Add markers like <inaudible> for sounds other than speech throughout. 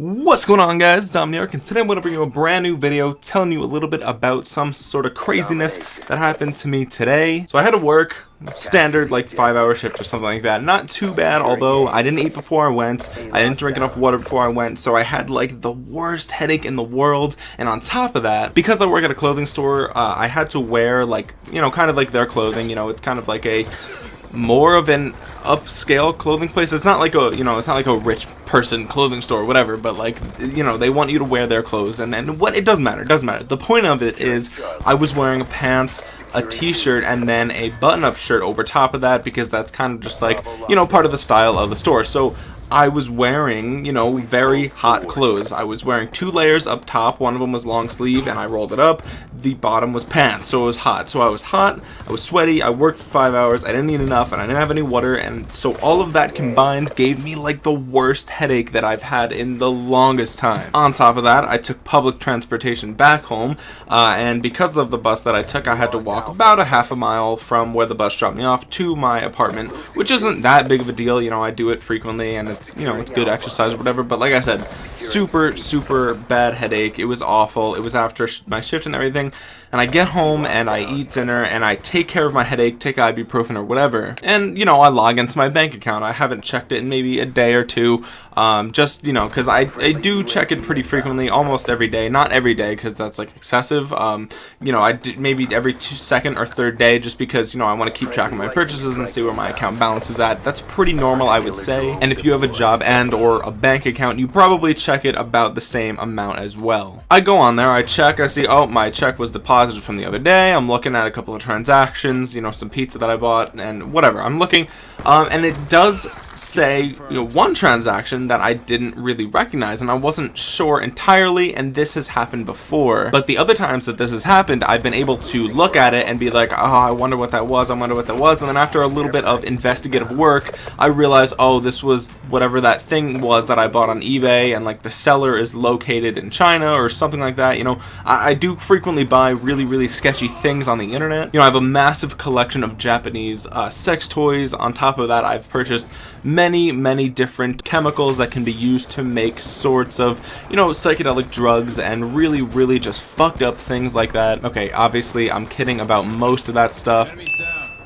What's going on guys, it's Omniarch, and today I'm going to bring you a brand new video telling you a little bit about some sort of craziness that happened to me today. So I had to work, standard like 5 hour shift or something like that, not too bad although I didn't eat before I went, I didn't drink enough water before I went, so I had like the worst headache in the world, and on top of that, because I work at a clothing store, uh, I had to wear like, you know, kind of like their clothing, you know, it's kind of like a more of an upscale clothing place. It's not like a, you know, it's not like a rich person clothing store, whatever, but like, you know, they want you to wear their clothes and, and what, it doesn't matter, it doesn't matter. The point of it is I was wearing pants, a t-shirt, and then a button-up shirt over top of that because that's kind of just like, you know, part of the style of the store. So I was wearing, you know, very hot clothes. I was wearing two layers up top. One of them was long sleeve and I rolled it up. The bottom was pants, so it was hot. So I was hot, I was sweaty, I worked for five hours, I didn't eat enough, and I didn't have any water, and so all of that combined gave me like the worst headache that I've had in the longest time. On top of that, I took public transportation back home, uh, and because of the bus that I took, I had to walk about a half a mile from where the bus dropped me off to my apartment, which isn't that big of a deal, you know, I do it frequently, and it's, you know, it's good exercise or whatever, but like I said, super, super bad headache. It was awful. It was after my shift and everything, and I get home and I eat dinner and I take care of my headache, take ibuprofen or whatever, and, you know, I log into my bank account. I haven't checked it in maybe a day or two, um, just, you know, because I, I do check it pretty frequently, almost every day. Not every day, because that's, like, excessive. Um, you know, I do maybe every two, second or third day, just because, you know, I want to keep track of my purchases and see where my account balance is at. That's pretty normal, I would say. And if you have a job and or a bank account, you probably check it about the same amount as well. I go on there, I check, I see, oh, my check was deposited from the other day. I'm looking at a couple of transactions, you know, some pizza that I bought and whatever. I'm looking, um, and it does say, you know, one transaction that I didn't really recognize and I wasn't sure entirely, and this has happened before. But the other times that this has happened, I've been able to look at it and be like, oh, I wonder what that was, I wonder what that was, and then after a little bit of investigative work, I realized, oh, this was whatever that thing was that I bought on eBay, and like the seller is located in China or something like that. You know, I, I do frequently buy really, really sketchy things on the internet. You know, I have a massive collection of Japanese uh, sex toys. On top of that, I've purchased many, many different chemicals that can be used to make sorts of, you know, psychedelic drugs and really, really just fucked up things like that. Okay, obviously, I'm kidding about most of that stuff.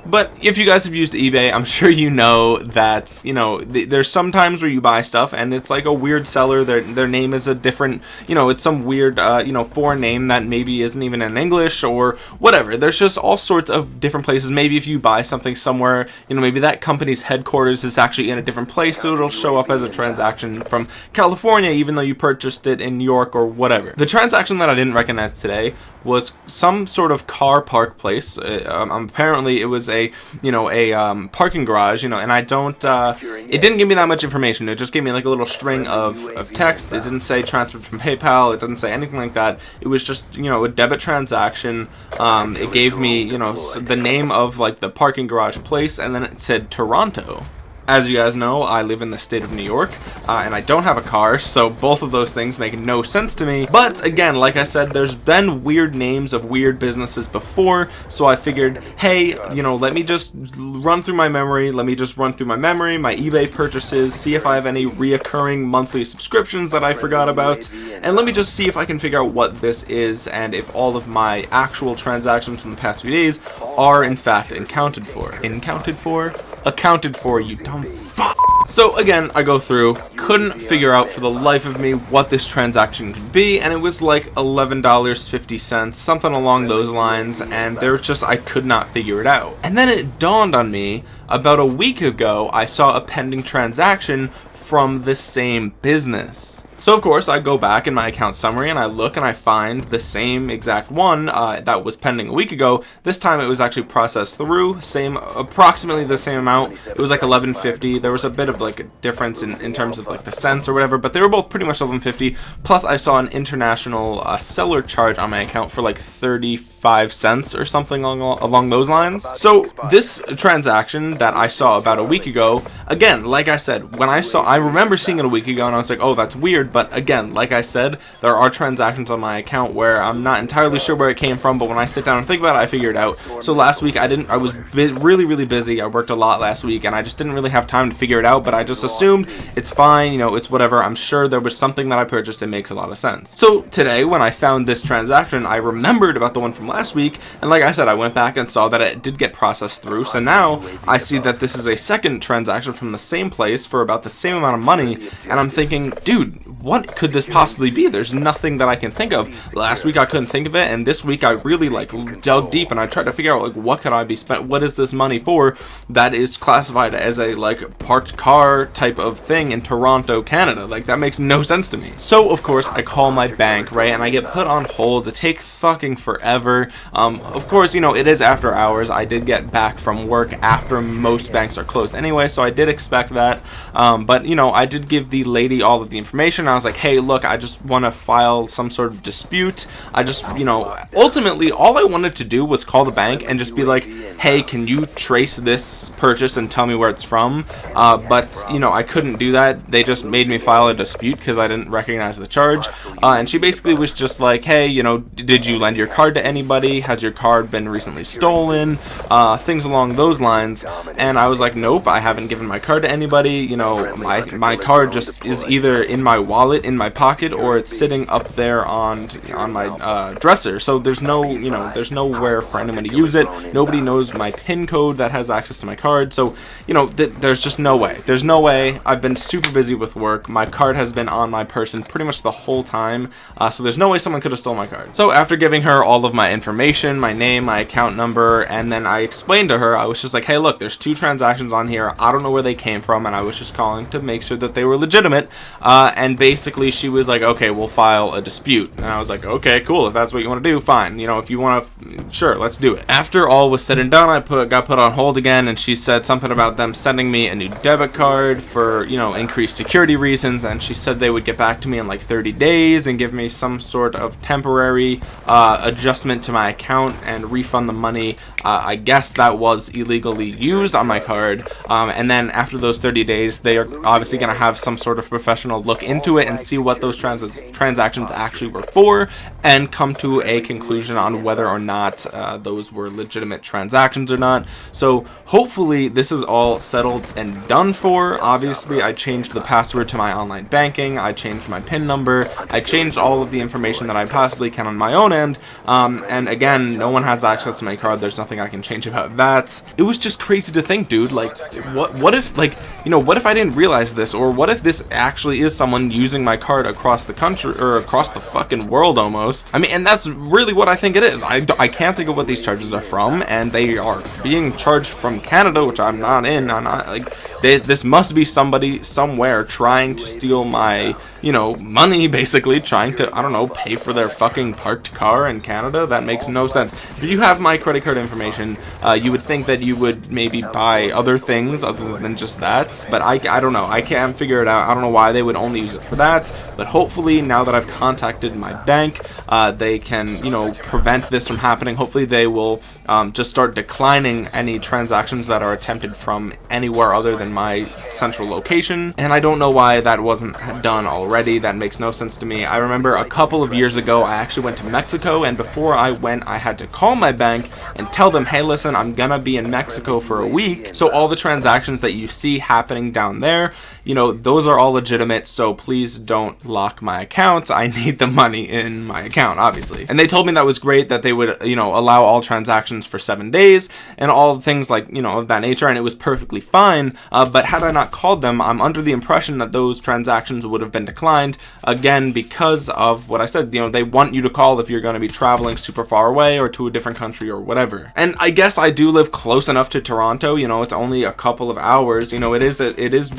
But if you guys have used eBay, I'm <laughs> sure you know that, you know, th there's sometimes where you buy stuff and it's like a weird seller. Their, their name is a different, you know, it's some weird, uh, you know, foreign name that maybe isn't even in English or whatever. There's just all sorts of different places. Maybe if you buy something somewhere, you know, maybe that company's headquarters is actually in a different place, so it'll show up as a transaction from California, even though you purchased it in New York or whatever. The transaction that I didn't recognize today was some sort of car park place. Uh, um, apparently, it was a you know a um, parking garage. You know, and I don't. Uh, it didn't give me that much information. It just gave me like a little string of, of text. It didn't say transferred from PayPal. It didn't say anything like that. It was just you know a debit transaction. Um, it gave me you know the name of like the parking garage place, and then it said Toronto. As you guys know, I live in the state of New York, uh, and I don't have a car, so both of those things make no sense to me. But again, like I said, there's been weird names of weird businesses before, so I figured, hey, you know, let me just run through my memory, let me just run through my memory, my eBay purchases, see if I have any reoccurring monthly subscriptions that I forgot about, and let me just see if I can figure out what this is, and if all of my actual transactions from the past few days are in fact accounted for. Accounted for? Accounted for, you dumb fuck. So again, I go through, couldn't figure out for the life of me what this transaction could be, and it was like $11.50, something along those lines, and there was just, I could not figure it out. And then it dawned on me, about a week ago, I saw a pending transaction from the same business. So of course I go back in my account summary and I look and I find the same exact one uh, that was pending a week ago. This time it was actually processed through, same approximately the same amount. It was like 1150. There was a bit of like a difference in, in terms of like the cents or whatever, but they were both pretty much 1150. Plus I saw an international uh, seller charge on my account for like 35 cents or something along, along those lines. So this transaction that I saw about a week ago, again, like I said, when I saw, I remember seeing it a week ago and I was like, oh, that's weird weird but again like I said there are transactions on my account where I'm not entirely sure where it came from but when I sit down and think about it I figure it out. So last week I didn't I was really really busy. I worked a lot last week and I just didn't really have time to figure it out but I just assumed it's fine you know it's whatever. I'm sure there was something that I purchased. It makes a lot of sense. So today when I found this transaction I remembered about the one from last week and like I said I went back and saw that it did get processed through. So now I see that this is a second transaction from the same place for about the same amount of money and I'm thinking dude what could this possibly be? There's nothing that I can think of. Last week I couldn't think of it and this week I really like dug deep and I tried to figure out like what could I be spent what is this money for? That is classified as a like parked car type of thing in Toronto Canada. Like that makes no sense to me. So of course I call my bank right and I get put on hold to take fucking forever. Um, of course you know it is after hours. I did get back from work after most banks are closed anyway so I did expect that. Um, but you know I did give the lady all of the information I was like hey look I just want to file some sort of dispute. I just you know ultimately all I wanted to do was call the bank and just be like hey can you trace this purchase and tell me where it's from? Uh, but you know I couldn't do that. They just made me file a dispute because I didn't recognize the charge. Uh, and she basically was just like hey you know did you lend your card to anybody? Has your card been recently stolen? Uh, things along those lines. And I was like nope I haven't given my card to anybody. You know my my card just is either in my wallet in my pocket or it's sitting up there on on my uh, dresser. So there's no you know there's nowhere for anyone to use it. nobody knows my pin code that has access to my card. So you know th there's just no way. There's no way. I've been super busy with work. My card has been on my person pretty much the whole time. Uh, so there's no way someone could have stole my card. So after giving her all of my information my name my account number and then I explained to her I was just like hey look there's two transactions on here. I don't know where they came from and I was just calling to make sure that they were legitimate. Uh, and basically she was like okay we'll file a dispute. And I was like okay cool. If that's what you want to do fine. You know if you want to sure let's do it. After all was said and done I put got put on hold again and she said something about them sending me a new debit card for you know increased security reasons and she said they would get back to me in like 30 days and give me some sort of temporary uh, adjustment to my account and refund the money uh, I guess that was illegally used on my card um, and then after those 30 days they are obviously going to have some sort of professional look into it and see what those trans transactions actually were for and come to a conclusion on whether or not uh, those were legitimate transactions or not. So hopefully this is all settled and done for. Obviously I changed the password to my online banking. I changed my pin number. I changed all of the information that I possibly can on my own end. Um, and again no one has access to my card. There's nothing I can change about that. It was just crazy to think dude like what what if like you know what if I didn't realize this? Or what if this actually is someone using my card across the country or across the fucking world almost? I mean and that's really what I think it is. I, I can't think of what these charges are from and they are being charged from Canada which I'm not in I'm not like they, this must be somebody somewhere trying to steal my you know, money <laughs> basically trying to, I don't know, pay for their fucking parked car in Canada. That makes no sense. If you have my credit card information, uh, you would think that you would maybe buy other things other than just that. But I, I don't know. I can't figure it out. I don't know why they would only use it for that. But hopefully now that I've contacted my bank, uh, they can, you know, prevent this from happening. Hopefully they will um, just start declining any transactions that are attempted from anywhere other than my central location. And I don't know why that wasn't done already. That makes no sense to me. I remember a couple of years ago, I actually went to Mexico, and before I went, I had to call my bank and tell them, hey, listen, I'm gonna be in Mexico for a week. So all the transactions that you see happening down there, you know, those are all legitimate. So please don't lock my account. I need the money in my account, obviously. And they told me that was great that they would, you know, allow all transactions for seven days and all things like, you know, of that nature. And it was perfectly fine. Uh, but had I not called them, I'm under the impression that those transactions would have been declined again because of what I said you know they want you to call if you're going to be traveling super far away or to a different country or whatever and I guess I do live close enough to Toronto you know it's only a couple of hours you know it is a, it is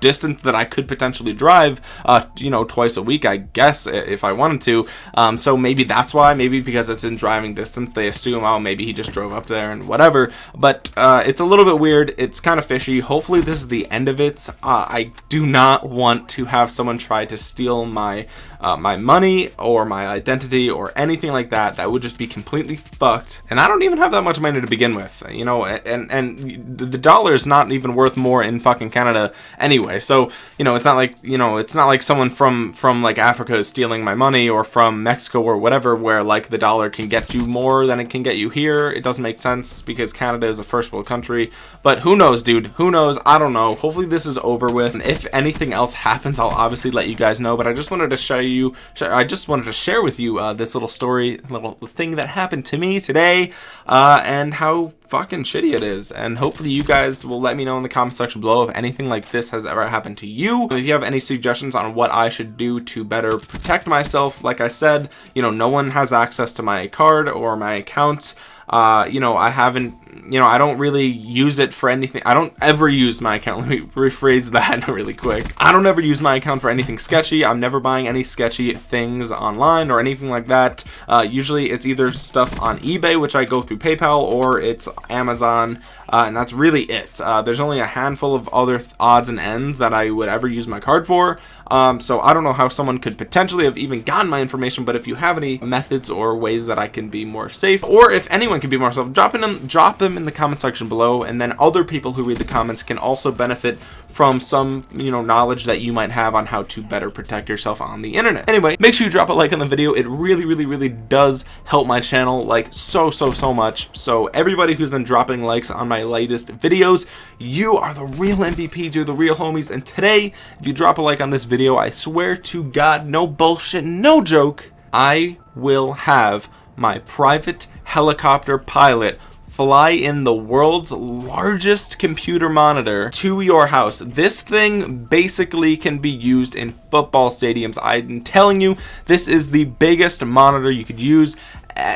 distance that I could potentially drive uh you know twice a week I guess if I wanted to. Um so maybe that's why maybe because it's in driving distance they assume oh maybe he just drove up there and whatever. But uh it's a little bit weird it's kind of fishy. Hopefully this is the end of it. Uh, I do not want to have someone try to steal my uh, my money or my identity or anything like that. That would just be completely fucked. And I don't even have that much money to begin with you know and and the dollar is not even worth more in fucking Canada anyway so you know it's not like you know it's not like someone from from like Africa is stealing my money or from Mexico or whatever where like the dollar can get you more than it can get you here. It doesn't make sense because Canada is a first world country. But who knows dude? Who knows? I don't know. Hopefully this is over with. And if anything else happens I'll obviously let you guys know. But I just wanted to show you I just wanted to share with you uh, this little story little thing that happened to me today uh, and how fucking shitty it is. And hopefully you guys will let me know in the comment section below if anything like this has ever happened to you. If you have any suggestions on what I should do to better protect myself like I said you know no one has access to my card or my account uh, you know I haven't you know, I don't really use it for anything. I don't ever use my account. <laughs> Let me rephrase that <laughs> really quick. I don't ever use my account for anything sketchy. I'm never buying any sketchy things online or anything like that. Uh, usually it's either stuff on eBay, which I go through PayPal, or it's Amazon, uh, and that's really it. Uh, there's only a handful of other odds and ends that I would ever use my card for. Um, so I don't know how someone could potentially have even gotten my information, but if you have any methods or ways that I can be more safe, or if anyone can be more safe, drop them, drop them in the comment section below, and then other people who read the comments can also benefit from some, you know, knowledge that you might have on how to better protect yourself on the internet. Anyway, make sure you drop a like on the video. It really, really, really does help my channel like so, so, so much. So everybody who's been dropping likes on my latest videos, you are the real MVP, you're the real homies. And today, if you drop a like on this video, I swear to God, no bullshit, no joke, I will have my private helicopter pilot fly in the world's largest computer monitor to your house. This thing basically can be used in football stadiums. I'm telling you, this is the biggest monitor you could use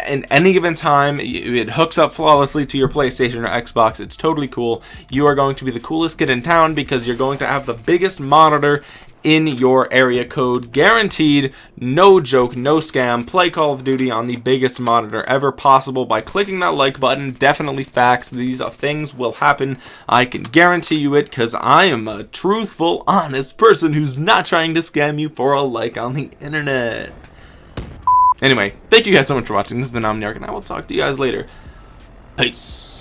in any given time it hooks up flawlessly to your PlayStation or Xbox it's totally cool you are going to be the coolest kid in town because you're going to have the biggest monitor in your area code. Guaranteed no joke no scam. Play call of duty on the biggest monitor ever possible. By clicking that like button definitely facts. These things will happen. I can guarantee you it because i am a truthful honest person who's not trying to scam you for a like on the internet. Anyway thank you guys so much for watching. This has been omniarch and i will talk to you guys later. Peace